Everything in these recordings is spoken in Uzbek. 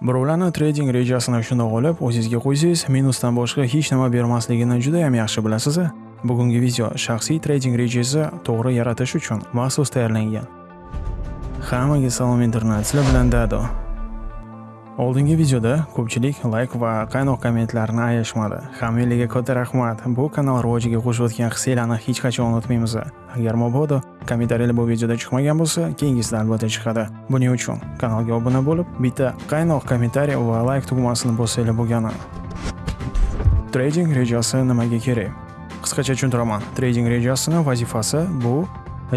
Birovlarni trading rejasini shundoq olib, o'zingizga qo'ysangiz, minusdan boshqa hech nima bermasligini juda ham yaxshi bilasiz. Bugungi video shaxsiy trading rejasi to'g'ri yaratish uchun maxsus tayyorlangan. Hammaga salom internet, sizlar bilan Dado. Oldingi videoda ko'pchilik like va qaynoq kommentlarni ayashmadi. Hammanglarga katta rahmat. Bu kanal rivojiga qo'shayotgan hissiylarni hech qachon unutmaymiz. Agar mabodo kommentariyalar bu videoda chiqmagan bo'lsa, keyingisida albatta chiqadi. Buning uchun kanalga obuna bo'lib, bitta qaynoq kommentariy va like tugmasini bossanglar bo'lgani. Trading rejasi nimaga kerak? Qisqacha tushuntiraman. Trading rejasini vazifasi bu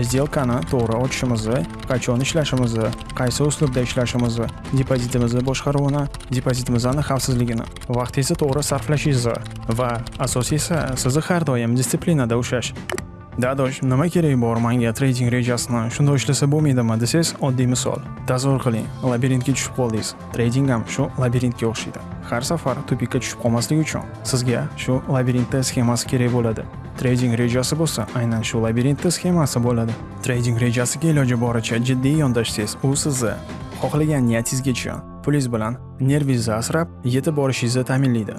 сделкani to'g'ri ochishimizni, qachon ishlashimizni, qaysi uslubda ishlashimizni, depozitimizni boshqaruvini, depozitimizni xavfsizligini, vaqtingizni to'g'ri sarflashingizni va asosiysi sizni har doim disiplinada ushlash. Dadosh, nima keragi bor menga trading rejasini shunday ishlasa bo'lmaydimi desangiz, oddiy misol. Tasavvur qiling, labirintga tushib qoldingiz. Trading ham shu labirintga o'xshaydi. Har safar tupikka tushib qolmaslik uchun sizga shu labirintda sxemasi kerak bo'ladi. Trading rejasi bo'lsa, aynan shu labirintda sxemasi bo'ladi. Trading rejasiga iloji boricha jiddiy yondashsangiz, u sizni xohlagan niyatingizgacha pulingiz bilan nervingizni asrab yetib borishingizni ta'minlaydi.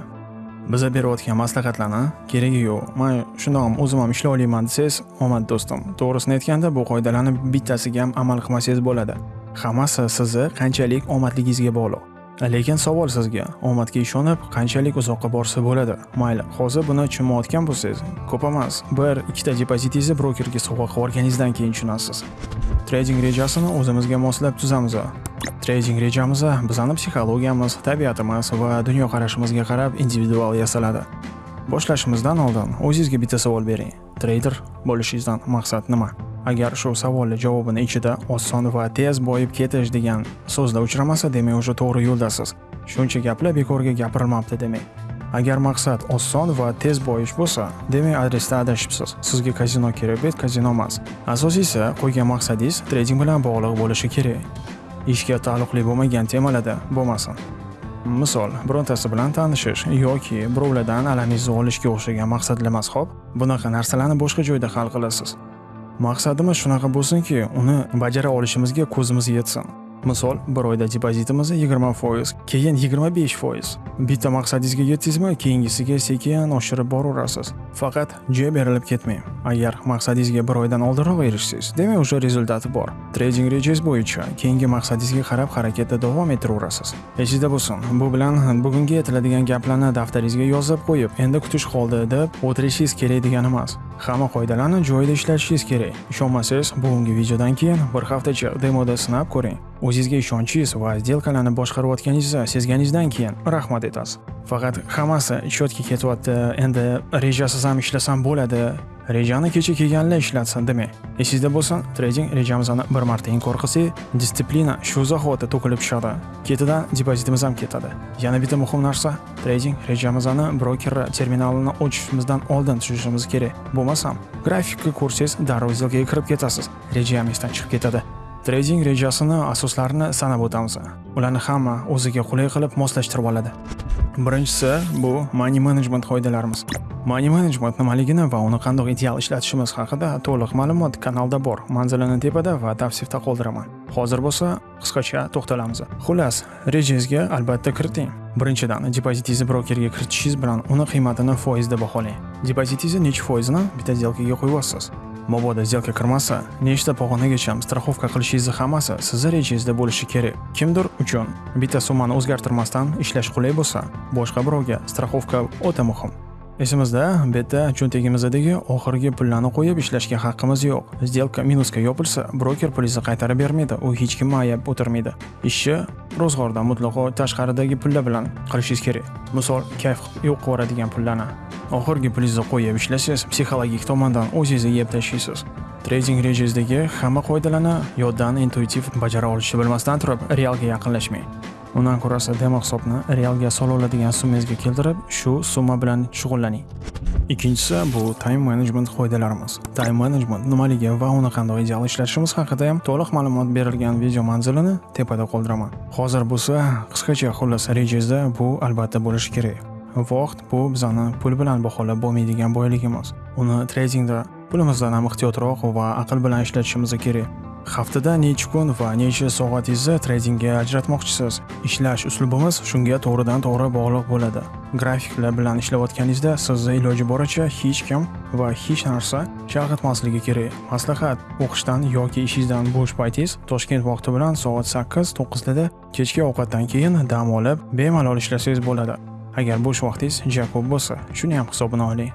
Biza berayotgan maslahatlarni keragi yo'q. Men shundoq ham o'zim ham ishlay olaman desangiz, omad do'stim. To'g'risini aytganda bu qoidalarni bittasiga ham amal qilmasangiz bo'ladi. Hammasi sizni qanchalik omadligingizga bog'liq. Lekin savol sizga, omadga ishonib qanchalik uzoqqa borsa bo'ladi? Mayli, hozir buni tushunmayotgan bo'lsangiz, ko'p emas, bir ikkita depozitingizni brokerga sovg'a qilib keyin tushunasiz. Trading rejasini o'zimizga moslab tuzamiz. Trading rejamiz bizning psixologiyamiz, tabiatimiz va dunyoqarashimizga qarab individual yasaladi. Boshlashimizdan oldin o'zingizga bitta savol bering. Trader bo'lishingizdan maqsad nima? Agar shu savolni javobini ichida oson va tez boyib ketish degan so'zlar uchramasa, demak уже to'g'ri yo'ldasiz. Shuncha gaplar bekorga gapirilmabdi demak. Agar maqsad oson va tez boyish bo'lsa, demak adresda adashibsiz. Sizga kazino kerak, bet kazino emas. Asosiysi qo'ygan maqsadingiz trading bilan bog'liq bo'lishi kerak. Ishga taalluqli bo'lmagan temalarda bo'lmasin. Misol, birontasi bilan tanishish yoki birovlardan alamingizni olishga o'xshagan maqsadlar emas, xo'p? Bunaqa narsalarni boshqa joyda hal qilasiz. Maqsadimiz shunaqa bo'lsinki, uni bajara olishimizga ko'zimiz yetsin. Misol, bir oyda depozitimiz 20%, keyin 25%. Bitta maqsadingizga yetdingizmi, keyingisiga sekin oshirib boraverasiz. Faqat joy berilib ketmang. Agar maqsadingizga bir oydan oldinroq erishsangiz, demak o'sha rezultati bor. Trading rejangiz bo'yicha keyingi maqsadingizga qarab harakatda davom ettiraverasiz. Esingizda bo'lsin, bu bilan bugungi aytiladigan gaplarni daftaringizga yozib qo'yib, endi kutish qoldi deb o'tirishingiz kerak degani emas. Hamma qoidalarni joyida ishlatishingiz kerak. Ishonmasangiz, bugungi videodan keyin bir haftacha demoda sinab ko'ring. O'zingizga ishonchingiz va сделкаlarni boshqarayotganingizni sezganingizdan keyin rahmat aytasiz. Faqat hammasi cho'tga ketyapti. Endi rejasiz ham ishlasam bo'ladi. Rejani kecha kelganlar ishlatsin demang. Esingizda bo'lsin, trading rejamizni bir marta inkor qilsak, disiplina shu zahoti to'kilib tushadi. Ketidan depozitimiz ham ketadi. Yana bitta muhim narsa, trading rejamizni broker terminalini ochishimizdan oldin tushunishimiz kerak. Bo'lmasam, grafikni ko'rsangiz, darrov сделкаga kirib ketasiz. Reja esdan chiqib ketadi. Trading rejasini asoslarini sanab o'tamiz. Ularni hamma o'ziga qulay qilib moslashtirib oladi. Birinchisi bu money management qoidalarimiz. Money management nimaligini va uni qanday ideal ishlatishimiz haqida to'liq ma'lumot kanalda bor. Manzilini tepada va tavsifda qoldiraman. Hozir bo'lsa qisqacha to'xtalamiz. Xullas, rejangizga albatta kiriting. Birinchidan, depozitingizni brokerga kiritishingiz bilan uni qiymatini foizda baholang. Depozitingizni necha foizini bitta сделкаga qo'yasiz. Mabodo сделка kirmasa, nechta pog'onagacha страховка qilishingizni hammasi sizni rejangizda bo'lishi kerak. Kimdir uchun bitta summani o'zgartirmasdan ishlash qulay bo'lsa, boshqa birovga страховка o'ta muhim. Esimizda, bitta cho'ntagimizdagi oxirgi pullarni qo'yib ishlashga haqqimiz yo'q. Сделка minusga yopilsa, broker pulingizni qaytarib bermaydi, u hech kimni ayab o'tirmaydi. Ishni ro'zg'ordan mutlaqo tashqaridagi pullar bilan qilishingiz kerak. Misol, kayf yo'q qiladigan pullarni oxirgi pulingizni qo'yib ishlasangiz, psixologik tomondan o'zingizni yeb tashlaysiz. Trading rejangizdagi hamma qoidalarni yoddan intuitiv bajara olishni bilmasdan turib, realga yaqinlashmang. Undan ko'rasa demo hisobni realga sola oladigan summangizga keltirib, shu summa bilan shug'ullaning. Ikkinchisi bu time management qoidalarimiz. Time management nimaligi va uni qanday ideal ishlatishimiz haqida ham to'liq ma'lumot berilgan video manzilini tepada qoldiraman. Hozir bo'lsa qisqacha xullas rejangizda bu albatta bo'lishi kerak. Vaqt bu bizani pul bilan baholab bo'lmaydigan boyligimiz. Uni tradingda pulimizdan ham ehtiyotroq va aql bilan ishlatishimiz kerak. haftada necha kun va necha soatingizni tradingga ajratmoqchisiz ishlash uslubimiz shunga to'g'ridan to'g'ri bog'liq bo'ladi grafiklar bilan ishlayotganingizda sizni iloji boricha hech kim va hech narsa chalg'itmasligi kerak maslahat o'qishdan yoki ishingizdan bo'sh paytingiz toshkent vaqti bilan soat sakkiz to'qqizda kechki ovqatdan keyin dam olib bemalol ishlasangiz bo'ladi agar bo'sh vaqtingiz Jakob ko'p bo'lsa shuni ham hisobini oling.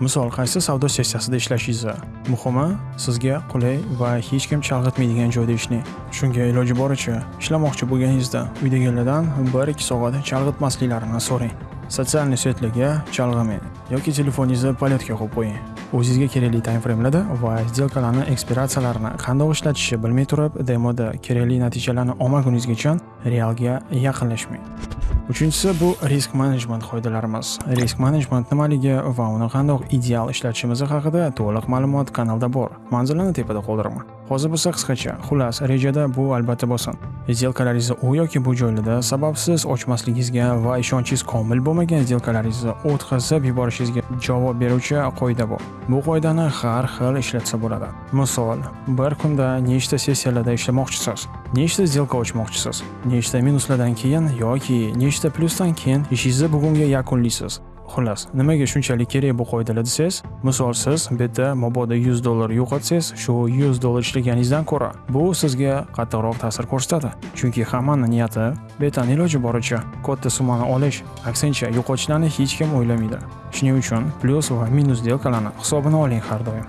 Misol qaysi savdo sessiyasida ishlashingiz, muhimi sizga qulay va hech kim chalg'itmaydigan joyda ishlang. Shunga iloji boricha ishlamoqchi bo'lganingizda uydagilardan bir ikki soat chalg'itmasliklarini so'rang. Sotsialniy saytlarga chalg'imang yoki telefoningizni polyatka qo'yib qo'ying. O'zingizga kerakli time framelarda va sdelkalarni ekspiratsiyalarini qanday ishlatishni bilmay turib demoda kerakli natijalarni olmaguningizgacha realga yaqinlashmang. Uchinchisi bu risk management qoidalarimiz risk management nimaligi va uni qandoq ideal ishlatishimiz haqida to'liq ma'lumot kanalda bor. Manzilini tepada qoldiraman hozir bo'lsa qisqacha xullas rejada bu albatta bo'lsin сделкalaringizni u yoki bu joylarda sababsiz ochmasligingizga va ishonchingiz komil bo'lmagan сделкalaringizni o'tkazib yuborishingizga javob beruvchi qoida bor. bu qoidani har xil ishlatsa bo'ladi. Misol bir kunda nechta sessiyalarda ishlamoqchisiz? Nechta сделка ochmoqchisiz? Nechta minuslardan keyin yoki nechta plyusdan keyin ishingizni bugunga yakunlaysiz xullas nimaga shunchalik kerak bu qoidalar desangiz misol siz bu yerda mabodo 100 dollar yo'qotsangiz shu 100 dollar ishlaganingizdan ko'ra bu sizga qattiqroq ta'sir ko'rsatadi. Chunki hammani niyati bu iloji boricha. Katta summani olish aksincha yo'qotishlarni hech kim o'ylamaydi. Shuning uchun plyus va minus delkalarni hisobini oling har doim.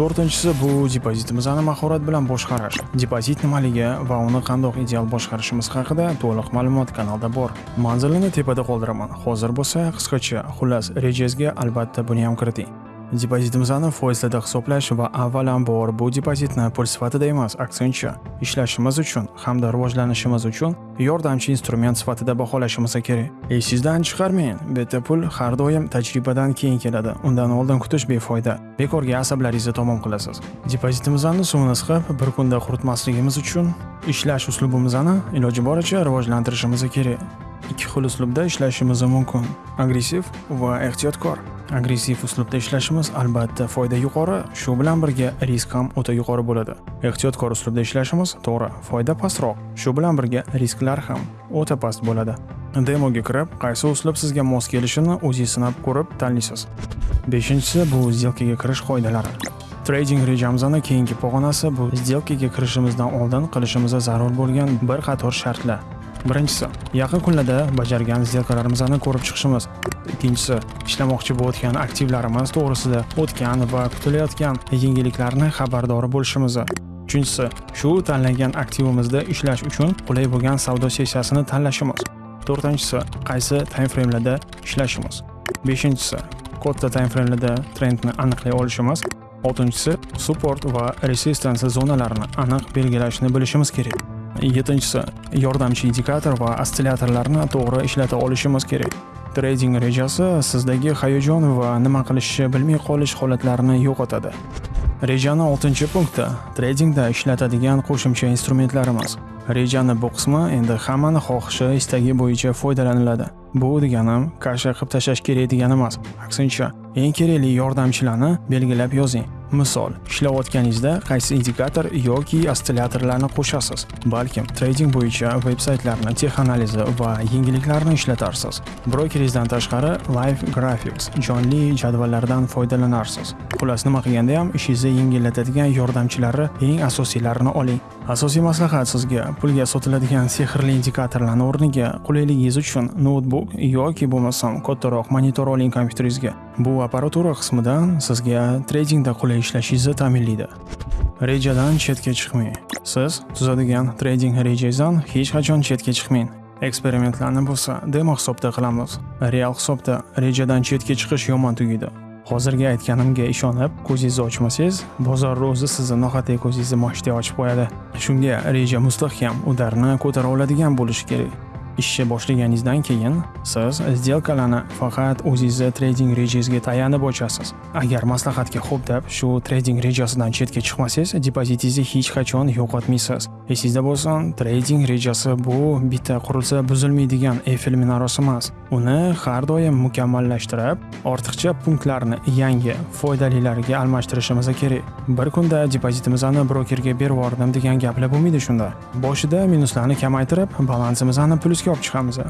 To'rtinchisi bu depozitimizni mahorat bilan boshqarish. Depozit nimaligi va uni qandoq ideal boshqarishimiz haqida to'liq ma'lumot kanalda bor. Manzilini tepada qoldiraman. Hozir bo'lsa qisqacha xullas rejangizga albatta buni ham kiriting. Depozitimizni foizlarda hisoblash va avvalambor bu depozitni pul sifatida emas aksincha ishlashimiz uchun hamda rivojlanishimiz uchun yordamchi instrument sifatida baholashimiz kerak esingizdan chiqarmang bu pul har doim tajribadan keyin keladi undan oldin kutish befoyda bekorga asablaringizni tomon qilasiz depozitimizni suvini siqib bir kunda quritmasligimiz uchun ishlash uslubimizni iloji boricha rivojlantirishimiz kerak ikki xil uslubda ishlashimiz mumkin. Agressiv va ehtiyotkor. Agressiv uslubda ishlashimiz albatta foyda yuqori. Shu bilan birga risk ham o'ta yuqori bo'ladi. Ehtiyotkor uslubda ishlashimiz to'g'ri foyda pastroq. Shu bilan birga risklar ham o'ta past bo'ladi. Demoga kirib qaysi uslub sizga mos kelishini o'zingiz sinab ko'rib tanlaysiz. Beshinchisi bu сделкаga kirish qoidalari. Trading rejamizni keyingi pog'onasi bu сделкаga kirishimizdan oldin qilishimiz zarur bo'lgan bir qator shartlar. Birinchisi yaqin kunlarda bajargan сделкаlarimizni ko'rib chiqishimiz. Ikkinchisi ishlamoqchi bo'layotgan aktivlarimiz to'g'risida o'tgan va kutilayotgan yengilliklarni xabardor bo'lishimiz. Uchinchisi shu tanlangan aktivimizda ishlash uchun qulay bo'lgan savdo sessiyasini tanlashimiz. To'rtinchisi qaysi time framelarda ishlashimiz. Beshinchisi katta time framelarda trendni aniqlay olishimiz. Oltinchisi support va resistance zonalarini aniq belgilashni bilishimiz kerak. Yettinchisi yordamchi indikator va ostsillatorlarni to'g'ri ishlata olishimiz kerak. Trading rejasi sizdagi hayajon va nima qilishni bilmay qolish holatlarini yo'qotadi. Rejani oltinchi punkti tradingda ishlatadigan qo'shimcha instrumentlarimiz. Rejani bu qismi endi hammani xohishi istagi bo'yicha foydalaniladi. Bu deganim kasha qilib tashlash kerak degani emas aksincha eng kerakli yordamchilarni belgilab yozing. Misol, ishlayotganingizda qaysi indikator yoki ostsillatorlarni qo'shasiz. Balkim trading bo'yicha veb-saytlarni, texanalizi va yengilliklarni ishlatarsiz. Brokeringizdan tashqari live graphics, jonli jadvallardan foydalanarsiz. Xullas nima qilganda ham ishingizni yengillatadigan yordamchilari eng asosiylarini oling. Asosiy maslahat sizga pulga sotiladigan sehrli indikatorlarni o'rniga qulayligingiz uchun noutbuk yoki bo'lmasam kattaroq monitor oling kompyuteringizga. Bu apparatura qismidan sizga tradingda qulay ishlashingizni ta'minlaydi. Rejadan chetga chiqmang. Siz tuzadigan trading rejangizdan hech qachon chetga chiqmang. Eksperimentlarni bo'lsa demo hisobda qilamiz. Real hisobda rejadan chetga chiqish yomon tugaydi. Hozirgi aytganimga ishonib ko'zingizni ochmasangiz bozorni o'zi sizni noqat'iy ko'zingizni moshday ochib qo'yadi. Shunga reja mustahkam udarni ko'tara oladigan bo'lishi kerak. Ishni boshlaganingizdan keyin siz сделкаlarni faqat o'zingizni trading rejangizga tayanib ochasiz. Agar maslahatga xo'p deb shu trading rejasidan chetga chiqmasangiz depozitingizni hech qachon yo'qotmaysiz. Esingizda bo'lsin trading rejasi bu bitta qurilsa buzilmaydigan Eiffel minorasi emas uni har doim mukammallashtirib ortiqcha punktlarni yangi foydalilarga almashtirishimiz kerak. Bir kunda depozitimizni brokerga berib yubordim degan gaplar bo'lmaydi shunda. Boshida minuslarni kamaytirib balansimizni plyusga olib chiqamiz.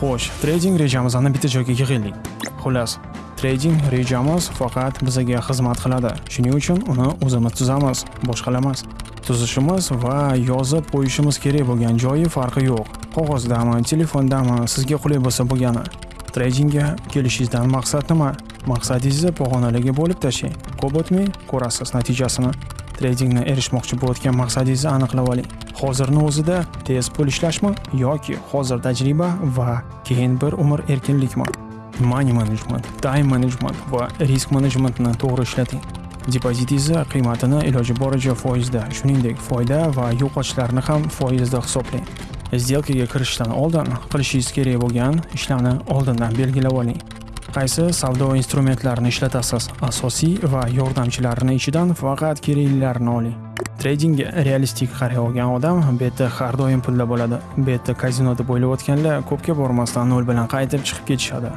Xo'sh trading rejamizni bitta joyga yig'aylik xullas trading rejamiz faqat bizga xizmat qiladi. Shuning uchun uni o'zimiz tuzamiz boshqalar emas tuzishimiz va yozib qo'yishimiz kerak bo'lgan joyi farqi yo'q. Qog'ozdami telefondami sizga qulay bo'lsa bo'lgani tradingga kelishingizdan maqsad nima maqsadingizni pog'onaligi bo'lib tashlang. Ko'p o'tmay ko'rasiz natijasini. Tradingni erishmoqchi bo'layotgan maqsadingizni aniqlab oling. Hozirni o'zida tez pul ishlashmi yoki hozir tajriba va keyin bir umr erkinlikmi? Money management time management va risk managementni to'g'ri ishlating. Depozit esa qiymatini iloji boricha foizda shuningdek foyda va yo'qotishlarni ham foizda hisoblang. Сделкаga kirishdan oldin qilishingiz kerak bo'lgan ishlarni oldindan belgilab oling. Qaysi savdo instrumentlarini ishlatasiz? Asosiy va yordamchilarini ichidan faqat keraklilarini oling. Tradingga realistik qaray olgan odam bu har doim pulda bo'ladi. Bu yerda kazino deb o'ylayotganlar ko'pga bormasdan nol bilan qaytib chiqib ketishadi.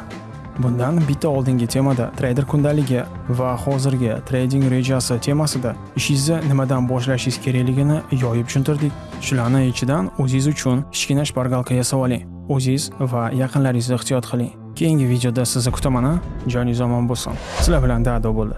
Bundan bitta oldingi temada trader kundaligi va hozirgi trading rejasi temasida ishingizni nimadan boshlashingiz kerakligini yoyib tushuntirdik. Shularni ichidan o'zingiz uchun kichkina shpargalka yasab oling o'zingiz va yaqinlaringizni ehtiyot qiling. Keyingi videoda sizni kutaman joningiz omon bo'lsin. Sizlar bilan dado bo'ldi.